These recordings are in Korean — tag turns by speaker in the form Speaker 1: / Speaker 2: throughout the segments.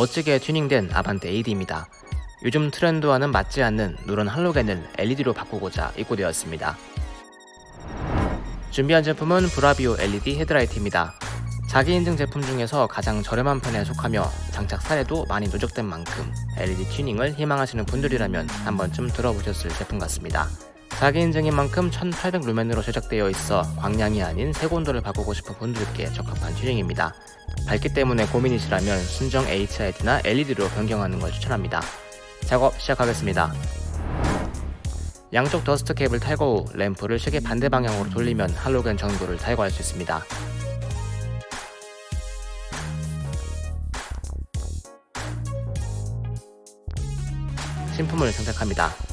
Speaker 1: 멋지게 튜닝된 아반떼 AD입니다. 요즘 트렌드와는 맞지 않는 누런 할로겐을 LED로 바꾸고자 입고되었습니다. 준비한 제품은 브라비오 LED 헤드라이트입니다. 자기 인증 제품 중에서 가장 저렴한 편에 속하며 장착 사례도 많이 누적된 만큼 LED 튜닝을 희망하시는 분들이라면 한 번쯤 들어보셨을 제품 같습니다. 자기 인증인 만큼 1800 루멘으로 제작되어 있어 광량이 아닌 색온도를 바꾸고 싶은 분들께 적합한 튜닝입니다. 밝기 때문에 고민이시라면 순정 HID나 LED로 변경하는 걸 추천합니다. 작업 시작하겠습니다. 양쪽 더스트 캡을 탈거 후 램프를 시계 반대 방향으로 돌리면 할로겐 전구를 탈거할 수 있습니다. 신품을 장착합니다.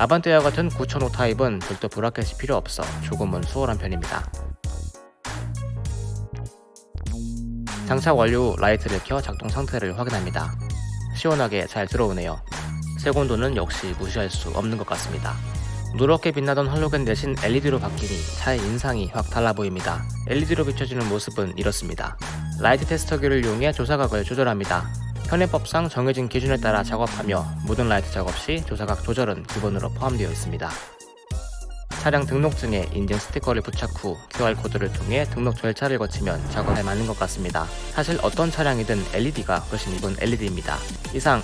Speaker 1: 아반떼와 같은 9005 타입은 별도 브라켓이 필요 없어 조금은 수월한 편입니다. 장착 완료 후 라이트를 켜 작동 상태를 확인합니다. 시원하게 잘 들어오네요. 색온도는 역시 무시할 수 없는 것 같습니다. 누렇게 빛나던 할로겐 대신 LED로 바뀌니 차의 인상이 확 달라 보입니다. LED로 비춰지는 모습은 이렇습니다. 라이트 테스터기를 이용해 조사각을 조절합니다. 현행법상 정해진 기준에 따라 작업하며 모든 라이트 작업 시 조사각 조절은 기본으로 포함되어 있습니다. 차량 등록증에 인증 스티커를 부착 후 QR코드를 통해 등록 절차를 거치면 작업에 맞는 것 같습니다. 사실 어떤 차량이든 LED가 훨씬 이쁜 LED입니다. 이상